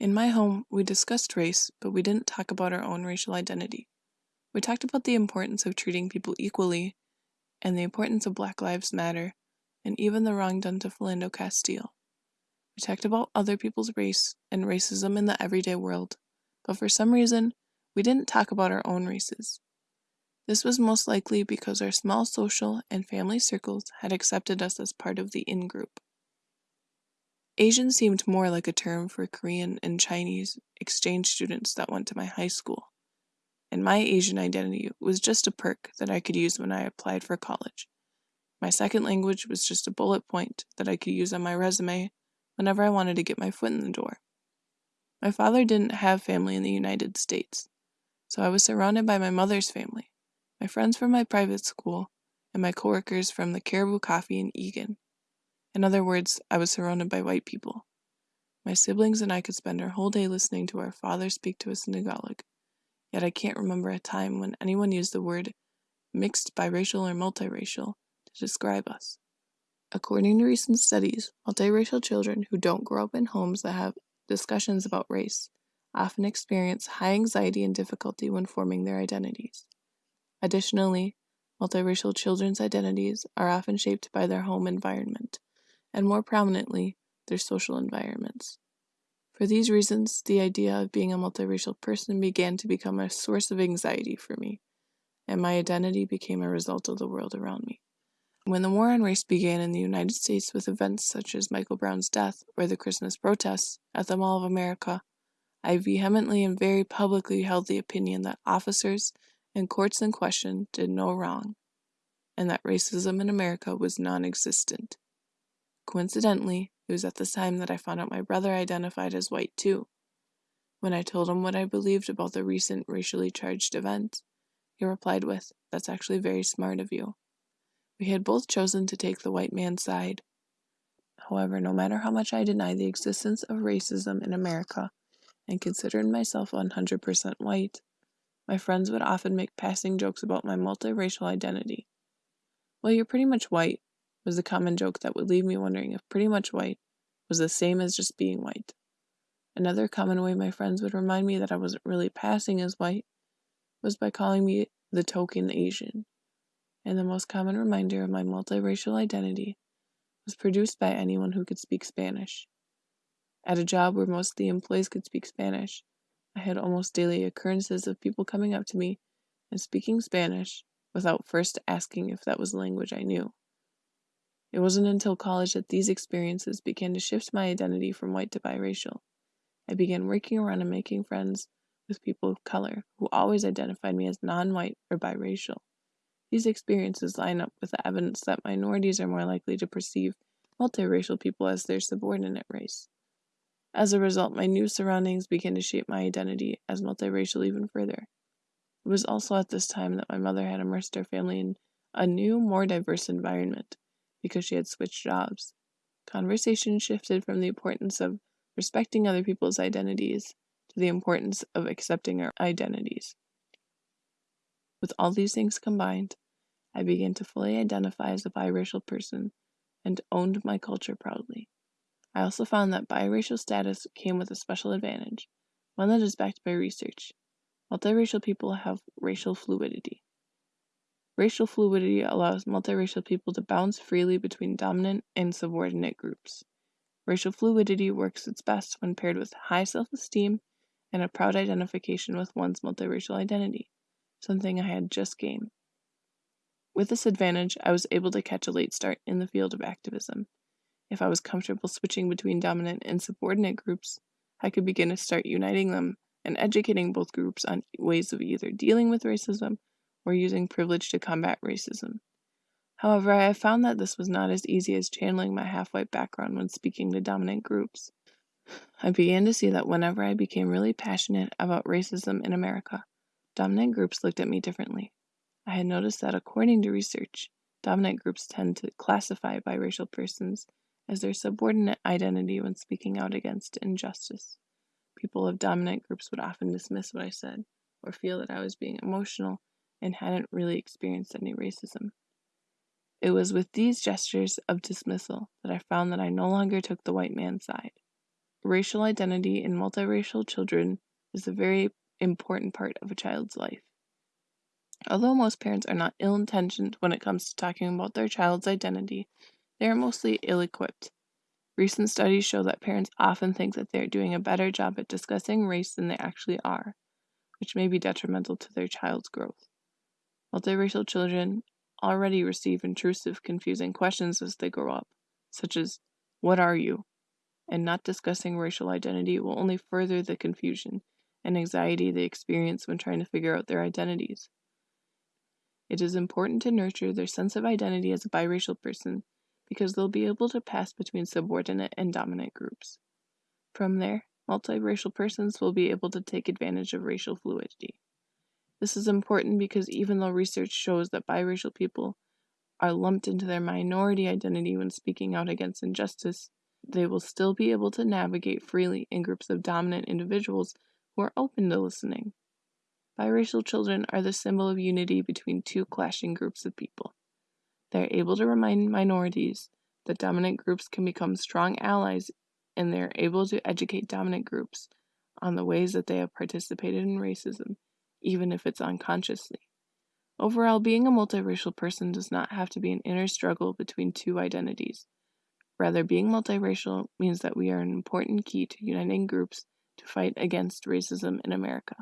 In my home, we discussed race, but we didn't talk about our own racial identity. We talked about the importance of treating people equally and the importance of Black Lives Matter and even the wrong done to Philando Castile. We talked about other people's race and racism in the everyday world, but for some reason, we didn't talk about our own races. This was most likely because our small social and family circles had accepted us as part of the in group. Asian seemed more like a term for Korean and Chinese exchange students that went to my high school, and my Asian identity was just a perk that I could use when I applied for college. My second language was just a bullet point that I could use on my resume whenever I wanted to get my foot in the door. My father didn't have family in the United States, so I was surrounded by my mother's family, my friends from my private school, and my coworkers from the Caribou Coffee in Eagan. In other words, I was surrounded by white people. My siblings and I could spend our whole day listening to our father speak to us in Tagalog, yet I can't remember a time when anyone used the word mixed, biracial, or multiracial to describe us. According to recent studies, multiracial children who don't grow up in homes that have discussions about race often experience high anxiety and difficulty when forming their identities. Additionally, multiracial children's identities are often shaped by their home environment, and more prominently, their social environments. For these reasons, the idea of being a multiracial person began to become a source of anxiety for me, and my identity became a result of the world around me. When the war on race began in the United States with events such as Michael Brown's death or the Christmas protests at the Mall of America, I vehemently and very publicly held the opinion that officers and courts in question did no wrong, and that racism in America was non existent. Coincidentally, it was at this time that I found out my brother identified as white too. When I told him what I believed about the recent racially charged events, he replied with, That's actually very smart of you. We had both chosen to take the white man's side. However, no matter how much I denied the existence of racism in America and considered myself 100% white, my friends would often make passing jokes about my multiracial identity. Well, you're pretty much white, was the common joke that would leave me wondering if pretty much white was the same as just being white. Another common way my friends would remind me that I wasn't really passing as white was by calling me the token Asian. And the most common reminder of my multiracial identity was produced by anyone who could speak Spanish. At a job where most of the employees could speak Spanish, I had almost daily occurrences of people coming up to me and speaking Spanish without first asking if that was a language I knew. It wasn't until college that these experiences began to shift my identity from white to biracial. I began working around and making friends with people of color who always identified me as non white or biracial. These experiences line up with the evidence that minorities are more likely to perceive multiracial people as their subordinate race. As a result, my new surroundings began to shape my identity as multiracial even further. It was also at this time that my mother had immersed our family in a new, more diverse environment because she had switched jobs. Conversation shifted from the importance of respecting other people's identities to the importance of accepting our identities. With all these things combined, I began to fully identify as a biracial person and owned my culture proudly. I also found that biracial status came with a special advantage, one that is backed by research. Multiracial people have racial fluidity. Racial fluidity allows multiracial people to bounce freely between dominant and subordinate groups. Racial fluidity works its best when paired with high self esteem and a proud identification with one's multiracial identity, something I had just gained. With this advantage, I was able to catch a late start in the field of activism. If I was comfortable switching between dominant and subordinate groups, I could begin to start uniting them and educating both groups on ways of either dealing with racism or using privilege to combat racism. However, I have found that this was not as easy as channeling my half white background when speaking to dominant groups. I began to see that whenever I became really passionate about racism in America, dominant groups looked at me differently. I had noticed that according to research, dominant groups tend to classify biracial persons as their subordinate identity when speaking out against injustice. People of dominant groups would often dismiss what I said or feel that I was being emotional and hadn't really experienced any racism. It was with these gestures of dismissal that I found that I no longer took the white man's side. racial identity in multiracial children is a very important part of a child's life. Although most parents are not ill intentioned when it comes to talking about their child's identity, they are mostly ill equipped. Recent studies show that parents often think that they are doing a better job at discussing race than they actually are, which may be detrimental to their child's growth. Multiracial children already receive intrusive, confusing questions as they grow up, such as, What are you? And not discussing racial identity will only further the confusion and anxiety they experience when trying to figure out their identities. It is important to nurture their sense of identity as a biracial person because they'll be able to pass between subordinate and dominant groups. From there, multiracial persons will be able to take advantage of racial fluidity. This is important because even though research shows that biracial people are lumped into their minority identity when speaking out against injustice, they will still be able to navigate freely in groups of dominant individuals who are open to listening. Biracial children are the symbol of unity between two clashing groups of people. They are able to remind minorities that dominant groups can become strong allies, and they are able to educate dominant groups on the ways that they have participated in racism, even if it's unconsciously. Overall, being a multiracial person does not have to be an inner struggle between two identities. Rather, being multiracial means that we are an important key to uniting groups to fight against racism in America.